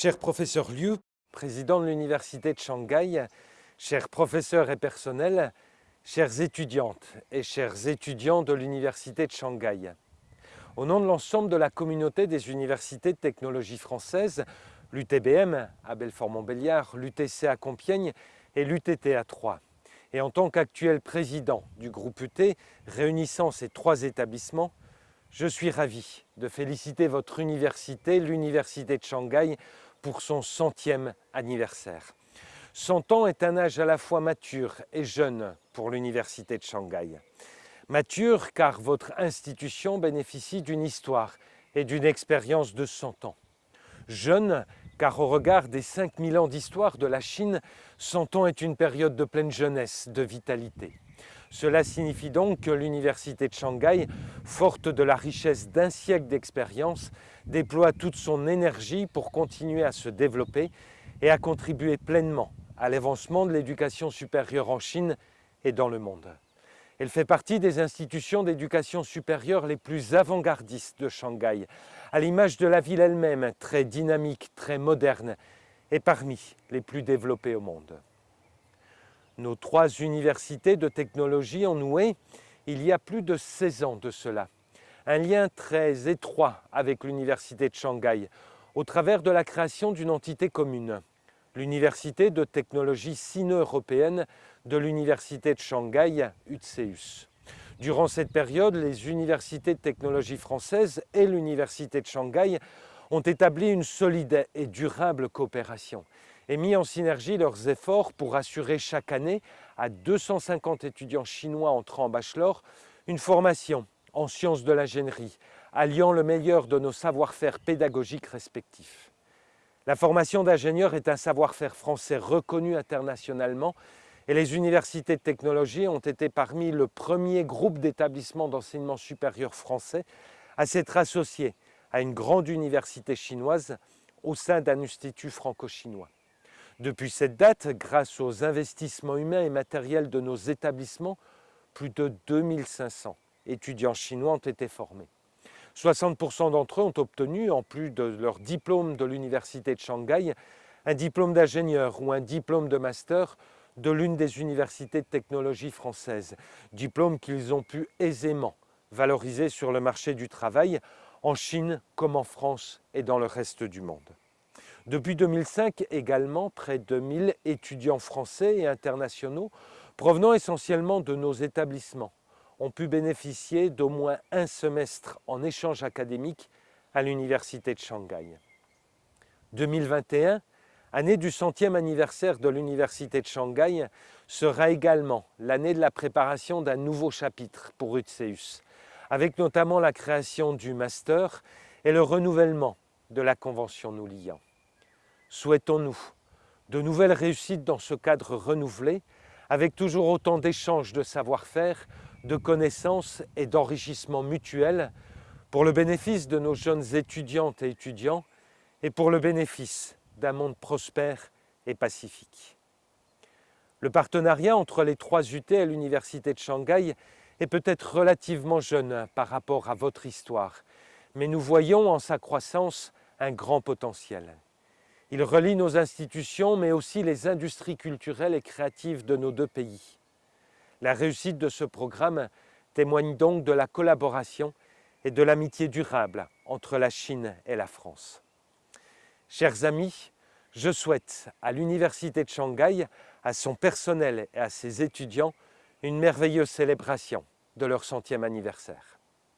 Cher professeur Liu, président de l'Université de Shanghai, chers professeurs et personnels, chères étudiantes et chers étudiants de l'Université de Shanghai. Au nom de l'ensemble de la communauté des universités de technologie françaises, l'UTBM à Belfort-Montbéliard, l'UTC à Compiègne et l'UTT à Troyes, et en tant qu'actuel président du groupe UT réunissant ces trois établissements, je suis ravi de féliciter votre université, l'Université de Shanghai, pour son centième anniversaire. 100 ans est un âge à la fois mature et jeune pour l'Université de Shanghai. Mature car votre institution bénéficie d'une histoire et d'une expérience de 100 ans. Jeune car au regard des 5000 ans d'histoire de la Chine, 100 ans est une période de pleine jeunesse, de vitalité. Cela signifie donc que l'Université de Shanghai, forte de la richesse d'un siècle d'expérience, déploie toute son énergie pour continuer à se développer et à contribuer pleinement à l'avancement de l'éducation supérieure en Chine et dans le monde. Elle fait partie des institutions d'éducation supérieure les plus avant-gardistes de Shanghai, à l'image de la ville elle-même, très dynamique, très moderne, et parmi les plus développées au monde. Nos trois universités de technologie ont noué, il y a plus de 16 ans de cela, un lien très étroit avec l'Université de Shanghai, au travers de la création d'une entité commune, l'Université de technologie sino-européenne de l'Université de Shanghai, UTSEUS. Durant cette période, les universités de technologie françaises et l'Université de Shanghai ont établi une solide et durable coopération et mis en synergie leurs efforts pour assurer chaque année à 250 étudiants chinois entrant en bachelor une formation en sciences de l'ingénierie, alliant le meilleur de nos savoir-faire pédagogiques respectifs. La formation d'ingénieur est un savoir-faire français reconnu internationalement et les universités de technologie ont été parmi le premier groupe d'établissements d'enseignement supérieur français à s'être associés à une grande université chinoise au sein d'un institut franco-chinois. Depuis cette date, grâce aux investissements humains et matériels de nos établissements, plus de 2500 étudiants chinois ont été formés. 60% d'entre eux ont obtenu, en plus de leur diplôme de l'Université de Shanghai, un diplôme d'ingénieur ou un diplôme de master de l'une des universités de technologie françaises, diplôme qu'ils ont pu aisément valoriser sur le marché du travail en Chine comme en France et dans le reste du monde. Depuis 2005 également, près de 1000 étudiants français et internationaux provenant essentiellement de nos établissements ont pu bénéficier d'au moins un semestre en échange académique à l'Université de Shanghai. 2021, année du centième anniversaire de l'Université de Shanghai, sera également l'année de la préparation d'un nouveau chapitre pour UTSEUS, avec notamment la création du master et le renouvellement de la convention nous liant. Souhaitons-nous de nouvelles réussites dans ce cadre renouvelé, avec toujours autant d'échanges de savoir-faire, de connaissances et d'enrichissement mutuel pour le bénéfice de nos jeunes étudiantes et étudiants et pour le bénéfice d'un monde prospère et pacifique. Le partenariat entre les trois UT et l'Université de Shanghai est peut-être relativement jeune par rapport à votre histoire, mais nous voyons en sa croissance un grand potentiel. Il relie nos institutions, mais aussi les industries culturelles et créatives de nos deux pays. La réussite de ce programme témoigne donc de la collaboration et de l'amitié durable entre la Chine et la France. Chers amis, je souhaite à l'Université de Shanghai, à son personnel et à ses étudiants une merveilleuse célébration de leur centième anniversaire.